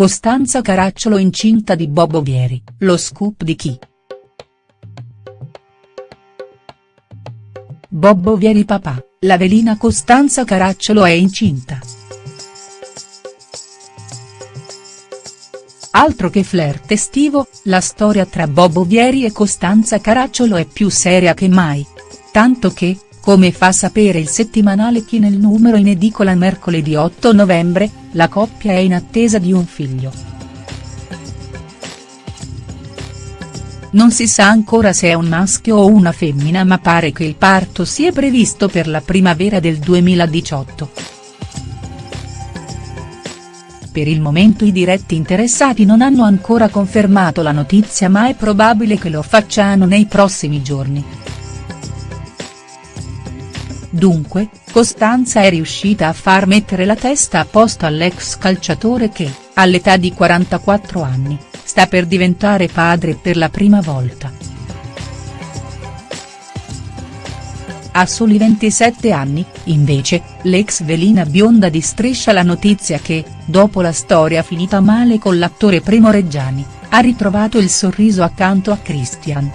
Costanza Caracciolo incinta di Bobo Vieri, lo scoop di chi?. Bobbo Vieri papà, la velina Costanza Caracciolo è incinta. Altro che flirt estivo, la storia tra Bobbo Vieri e Costanza Caracciolo è più seria che mai. Tanto che, come fa sapere il settimanale Chi nel numero in edicola mercoledì 8 novembre, la coppia è in attesa di un figlio. Non si sa ancora se è un maschio o una femmina ma pare che il parto sia previsto per la primavera del 2018. Per il momento i diretti interessati non hanno ancora confermato la notizia ma è probabile che lo facciano nei prossimi giorni. Dunque, Costanza è riuscita a far mettere la testa a posto all'ex calciatore che, all'età di 44 anni, sta per diventare padre per la prima volta. A soli 27 anni, invece, l'ex velina bionda distriscia la notizia che, dopo la storia finita male con l'attore Primo Reggiani, ha ritrovato il sorriso accanto a Christian.